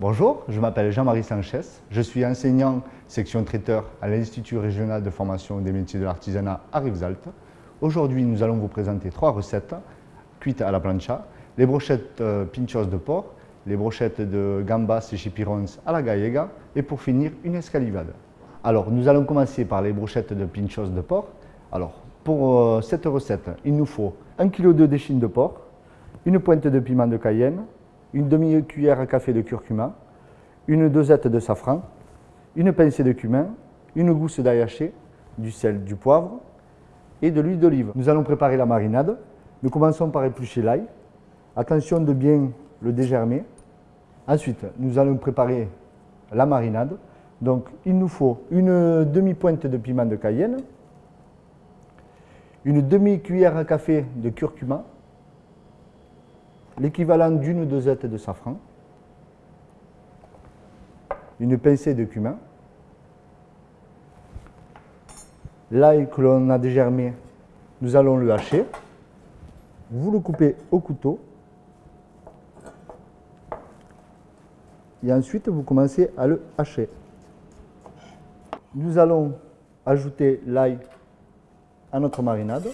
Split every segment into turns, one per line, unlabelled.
Bonjour, je m'appelle Jean-Marie Sanchez, je suis enseignant section traiteur à l'Institut régional de formation des métiers de l'artisanat à Rivesaltes. Aujourd'hui, nous allons vous présenter trois recettes cuites à la plancha, les brochettes euh, pinchos de porc, les brochettes de gambas et chipirons à la gallega et pour finir, une escalivade. Alors, nous allons commencer par les brochettes de pinchos de porc. Alors, pour euh, cette recette, il nous faut 1 kg de déchine de porc, une pointe de piment de cayenne, une demi-cuillère à café de curcuma, une dosette de safran, une pincée de cumin, une gousse d'ail haché, du sel, du poivre et de l'huile d'olive. Nous allons préparer la marinade. Nous commençons par éplucher l'ail. Attention de bien le dégermer. Ensuite, nous allons préparer la marinade. Donc, il nous faut une demi-pointe de piment de cayenne, une demi-cuillère à café de curcuma, l'équivalent d'une dosette de safran, une pincée de cumin, l'ail que l'on a dégermé, nous allons le hacher. Vous le coupez au couteau. Et ensuite, vous commencez à le hacher. Nous allons ajouter l'ail à notre marinade.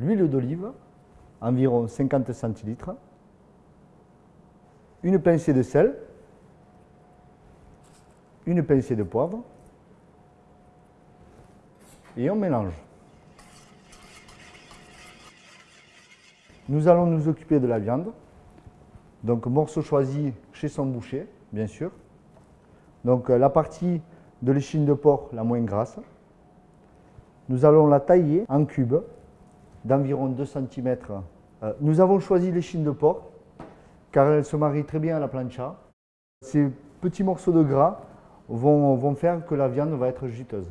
L'huile d'olive, environ 50 centilitres, une pincée de sel, une pincée de poivre, et on mélange. Nous allons nous occuper de la viande. Donc morceau choisi chez son boucher, bien sûr. Donc la partie de l'échine de porc la moins grasse. Nous allons la tailler en cubes d'environ 2 cm. Euh, nous avons choisi l'échine de porc car elle se marie très bien à la plancha. Ces petits morceaux de gras vont, faire que la viande va être juteuse.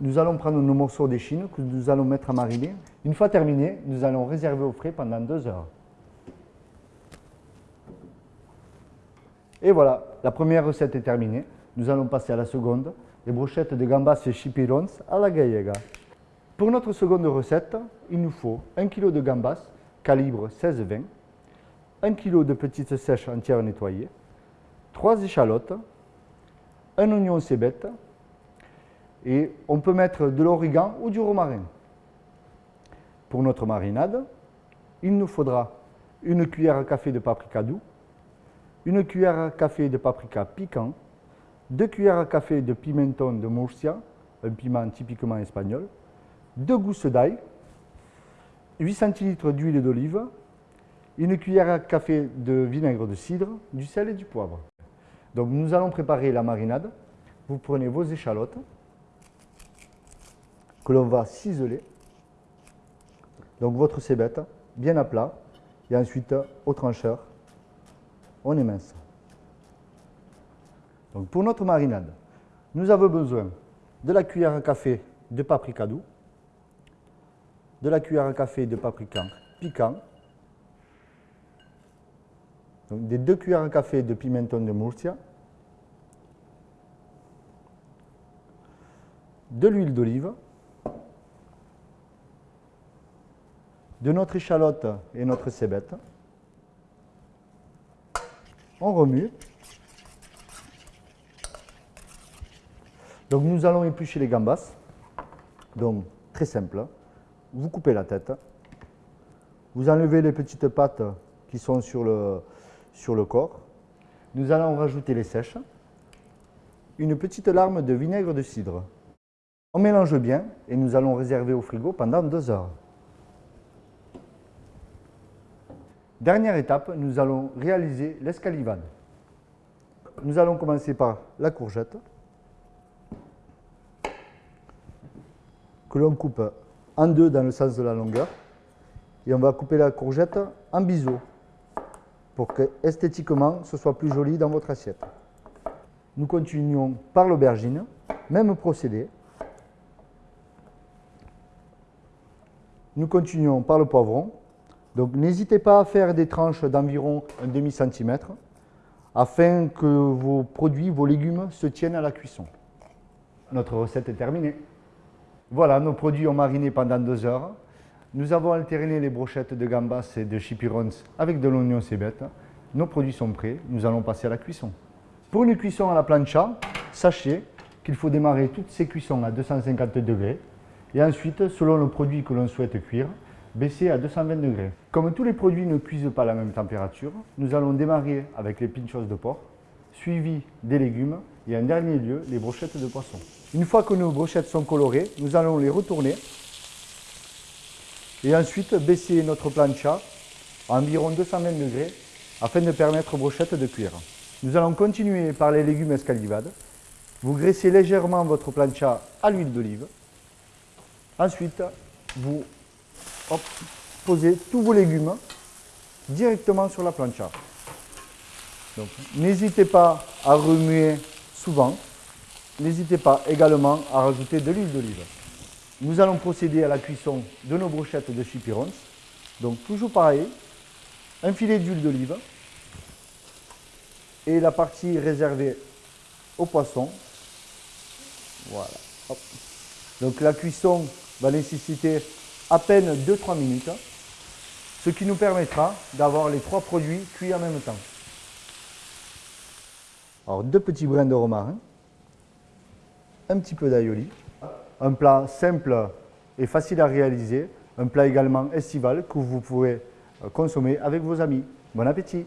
Nous allons prendre nos morceaux d'échine que nous allons mettre à mariner. Une fois terminé, nous allons réserver au frais pendant 2 heures. Et voilà, la première recette est terminée. Nous allons passer à la seconde, les brochettes de gambas et chipirons à la gallega. Pour notre seconde recette, il nous faut 1 kg de gambas, calibre 16-20, 1 kg de petites sèches entières nettoyées, 3 échalotes, un oignon cébette, et on peut mettre de l'origan ou du romarin. Pour notre marinade, il nous faudra une cuillère à café de paprika doux, une cuillère à café de paprika piquant, deux cuillères à café de pimenton de Murcia, un piment typiquement espagnol, deux gousses d'ail, 8 centilitres d'huile d'olive, une cuillère à café de vinaigre de cidre, du sel et du poivre. Donc nous allons préparer la marinade. Vous prenez vos échalotes que l'on va ciseler. Donc votre cébette bien à plat et ensuite au trancheur on émince. Donc pour notre marinade, nous avons besoin de la cuillère à café de paprika doux, de la cuillère à café de paprika piquant, des deux cuillères à café de pimenton de Murcia, de l'huile d'olive, de notre échalote et notre cébette. On remue. Donc nous allons éplucher les gambas. Donc très simple vous coupez la tête, vous enlevez les petites pattes qui sont sur le, corps. Nous allons rajouter les sèches, une petite larme de vinaigre de cidre. On mélange bien et nous allons réserver au frigo pendant deux heures. Dernière étape, nous allons réaliser l'escalivade. Nous allons commencer par la courgette que l'on coupe en deux dans le sens de la longueur. Et on va couper la courgette en biseau pour que esthétiquement ce soit plus joli dans votre assiette. Nous continuons par l'aubergine, même procédé. Nous continuons par le poivron. Donc n'hésitez pas à faire des tranches d'environ un demi-centimètre afin que vos produits, vos légumes se tiennent à la cuisson. Notre recette est terminée. Voilà, nos produits ont mariné pendant deux heures. Nous avons alterné les brochettes de gambas et de chipirons avec de l'oignon cébette. Nos produits sont prêts, nous allons passer à la cuisson. Pour une cuisson à la plancha, sachez qu'il faut démarrer toutes ces cuissons à 250 degrés et ensuite, selon le produit que l'on souhaite cuire, baisser à 220 degrés. Comme tous les produits ne cuisent pas à la même température, nous allons démarrer avec les pinchos de porc, suivi des légumes et en dernier lieu les brochettes de poisson. Une fois que nos brochettes sont colorées, nous allons les retourner et ensuite baisser notre plancha à environ 220 degrés afin de permettre aux brochettes de cuire. Nous allons continuer par les légumes escalivades. Vous graissez légèrement votre plancha à l'huile d'olive. Ensuite, vous posez tous vos légumes directement sur la plancha. N'hésitez pas à remuer souvent. N'hésitez pas également à rajouter de l'huile d'olive. Nous allons procéder à la cuisson de nos brochettes de chipirons. Donc toujours pareil, un filet d'huile d'olive et la partie réservée au poisson. Voilà. Donc la cuisson va nécessiter à peine 2-3 minutes, ce qui nous permettra d'avoir les trois produits cuits en même temps. Alors deux petits brins de romarin, un petit peu d'aïoli, un plat simple et facile à réaliser, un plat également estival que vous pouvez consommer avec vos amis. Bon appétit